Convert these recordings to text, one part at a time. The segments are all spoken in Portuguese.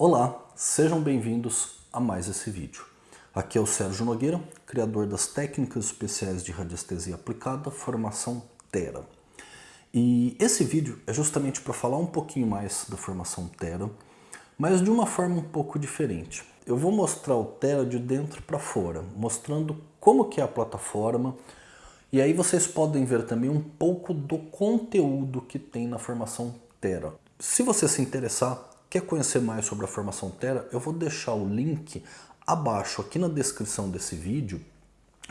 Olá, sejam bem-vindos a mais esse vídeo. Aqui é o Sérgio Nogueira, criador das técnicas especiais de radiestesia aplicada, formação Tera. E esse vídeo é justamente para falar um pouquinho mais da formação Tera, mas de uma forma um pouco diferente. Eu vou mostrar o Tera de dentro para fora, mostrando como que é a plataforma, e aí vocês podem ver também um pouco do conteúdo que tem na formação Tera. Se você se interessar, Quer conhecer mais sobre a formação Terra? Eu vou deixar o link abaixo, aqui na descrição desse vídeo,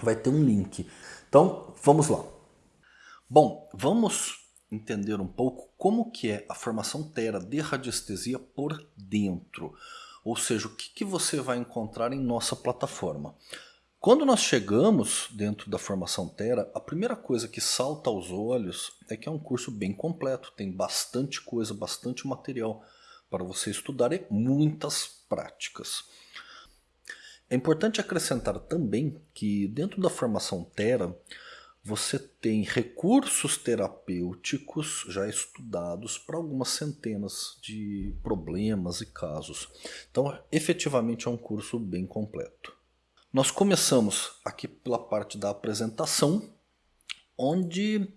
vai ter um link. Então, vamos lá. Bom, vamos entender um pouco como que é a formação Terra de radiestesia por dentro. Ou seja, o que, que você vai encontrar em nossa plataforma. Quando nós chegamos dentro da formação Terra, a primeira coisa que salta aos olhos é que é um curso bem completo, tem bastante coisa, bastante material para você estudar e muitas práticas. É importante acrescentar também que dentro da formação Terra você tem recursos terapêuticos já estudados para algumas centenas de problemas e casos. Então, efetivamente é um curso bem completo. Nós começamos aqui pela parte da apresentação, onde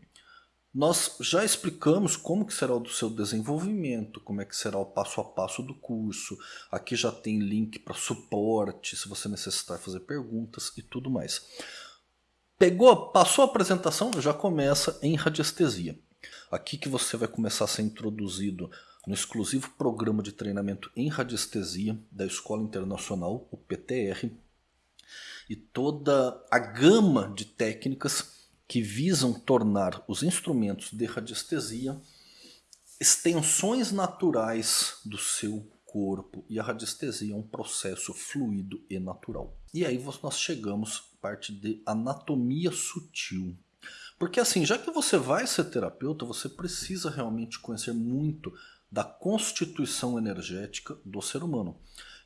nós já explicamos como que será o seu desenvolvimento, como é que será o passo a passo do curso. Aqui já tem link para suporte, se você necessitar fazer perguntas e tudo mais. Pegou, passou a apresentação, já começa em radiestesia. Aqui que você vai começar a ser introduzido no exclusivo programa de treinamento em radiestesia da Escola Internacional, o PTR, e toda a gama de técnicas que visam tornar os instrumentos de radiestesia extensões naturais do seu corpo. E a radiestesia é um processo fluido e natural. E aí nós chegamos à parte de anatomia sutil. Porque assim, já que você vai ser terapeuta, você precisa realmente conhecer muito da constituição energética do ser humano.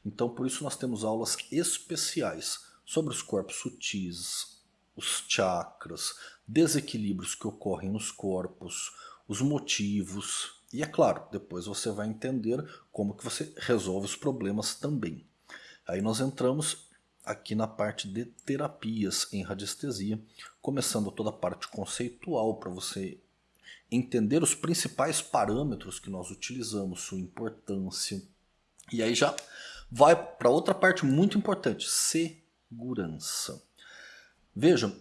Então por isso nós temos aulas especiais sobre os corpos sutis, os chakras, desequilíbrios que ocorrem nos corpos, os motivos e é claro, depois você vai entender como que você resolve os problemas também. Aí nós entramos aqui na parte de terapias em radiestesia, começando toda a parte conceitual para você entender os principais parâmetros que nós utilizamos, sua importância. E aí já vai para outra parte muito importante, segurança. Veja,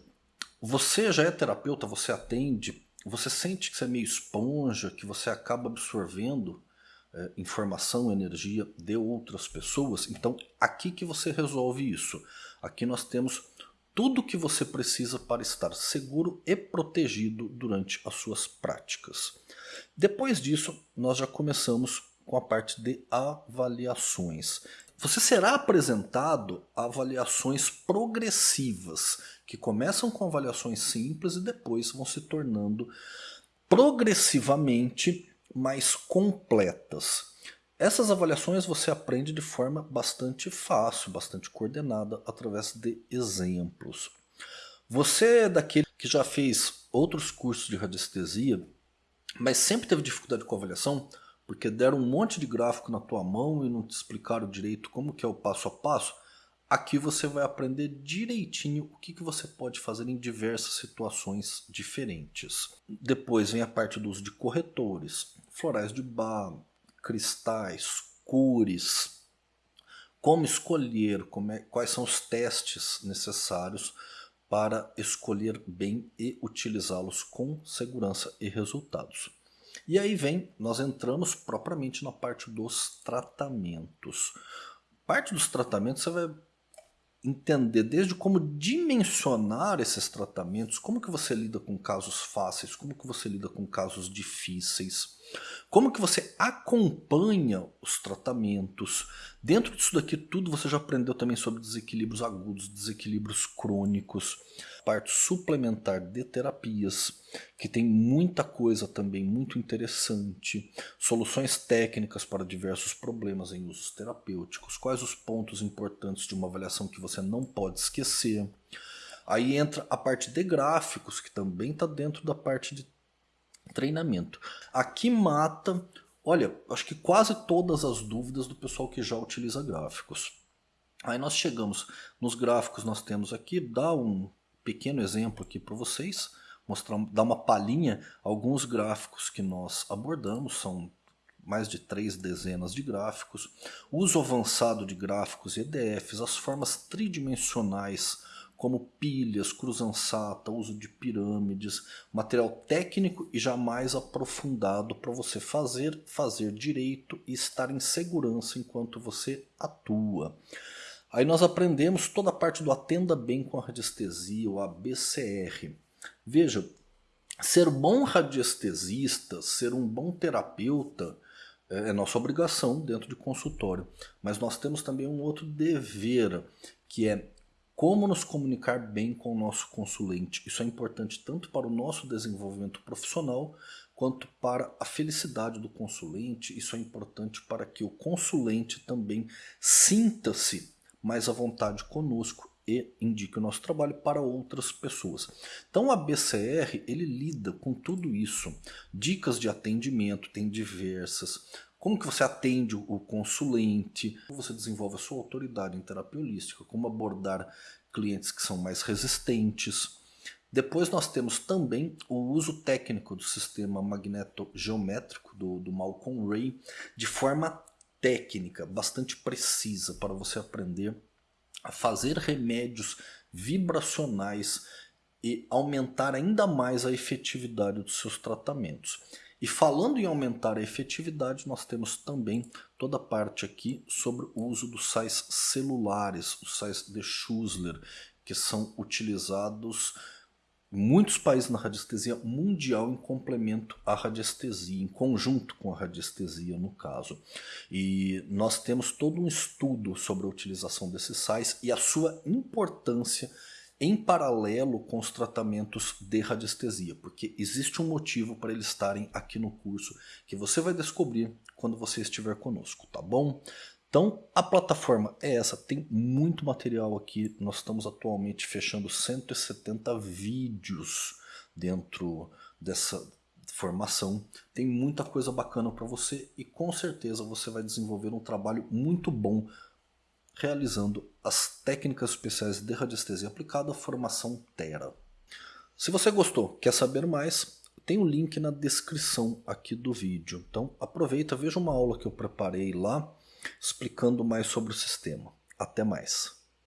você já é terapeuta, você atende, você sente que você é meio esponja, que você acaba absorvendo é, informação, energia de outras pessoas. Então, aqui que você resolve isso. Aqui nós temos tudo que você precisa para estar seguro e protegido durante as suas práticas. Depois disso, nós já começamos com a parte de avaliações. Você será apresentado a avaliações progressivas, que começam com avaliações simples e depois vão se tornando progressivamente mais completas. Essas avaliações você aprende de forma bastante fácil, bastante coordenada, através de exemplos. Você é daquele que já fez outros cursos de radiestesia, mas sempre teve dificuldade com avaliação, porque deram um monte de gráfico na tua mão e não te explicaram direito como que é o passo a passo, aqui você vai aprender direitinho o que, que você pode fazer em diversas situações diferentes. Depois vem a parte do uso de corretores, florais de bar, cristais, cores, como escolher, como é, quais são os testes necessários para escolher bem e utilizá-los com segurança e resultados. E aí vem, nós entramos propriamente na parte dos tratamentos. Parte dos tratamentos você vai entender desde como dimensionar esses tratamentos, como que você lida com casos fáceis, como que você lida com casos difíceis, como que você acompanha os tratamentos. Dentro disso daqui tudo você já aprendeu também sobre desequilíbrios agudos, desequilíbrios crônicos, parte suplementar de terapias, que tem muita coisa também muito interessante, soluções técnicas para diversos problemas em usos terapêuticos, quais os pontos importantes de uma avaliação que você não pode esquecer. Aí entra a parte de gráficos, que também está dentro da parte de treinamento. Aqui mata Olha, acho que quase todas as dúvidas do pessoal que já utiliza gráficos. Aí nós chegamos nos gráficos, nós temos aqui, dá um pequeno exemplo aqui para vocês, mostrar, dar uma palhinha, alguns gráficos que nós abordamos, são mais de três dezenas de gráficos, uso avançado de gráficos e EDFs, as formas tridimensionais como pilhas, cruz-ansata, uso de pirâmides, material técnico e jamais aprofundado para você fazer, fazer direito e estar em segurança enquanto você atua. Aí nós aprendemos toda a parte do atenda bem com a radiestesia, o ABCR. Veja, ser bom radiestesista, ser um bom terapeuta, é, é nossa obrigação dentro de consultório. Mas nós temos também um outro dever, que é como nos comunicar bem com o nosso consulente. Isso é importante tanto para o nosso desenvolvimento profissional quanto para a felicidade do consulente. Isso é importante para que o consulente também sinta-se mais à vontade conosco e indique o nosso trabalho para outras pessoas. Então a BCR ele lida com tudo isso. Dicas de atendimento tem diversas. Como que você atende o consulente, como você desenvolve a sua autoridade em terapia holística, como abordar clientes que são mais resistentes. Depois nós temos também o uso técnico do sistema magneto-geométrico do, do Malcolm Ray de forma técnica, bastante precisa para você aprender a fazer remédios vibracionais e aumentar ainda mais a efetividade dos seus tratamentos. E falando em aumentar a efetividade, nós temos também toda a parte aqui sobre o uso dos sais celulares, os sais de Schussler, que são utilizados em muitos países na radiestesia mundial em complemento à radiestesia, em conjunto com a radiestesia no caso. E nós temos todo um estudo sobre a utilização desses sais e a sua importância em paralelo com os tratamentos de radiestesia, porque existe um motivo para eles estarem aqui no curso que você vai descobrir quando você estiver conosco, tá bom? Então a plataforma é essa, tem muito material aqui, nós estamos atualmente fechando 170 vídeos dentro dessa formação, tem muita coisa bacana para você e com certeza você vai desenvolver um trabalho muito bom realizando as técnicas especiais de radiestesia aplicada formação Terra. Se você gostou, quer saber mais, tem um link na descrição aqui do vídeo. Então aproveita, veja uma aula que eu preparei lá explicando mais sobre o sistema. Até mais!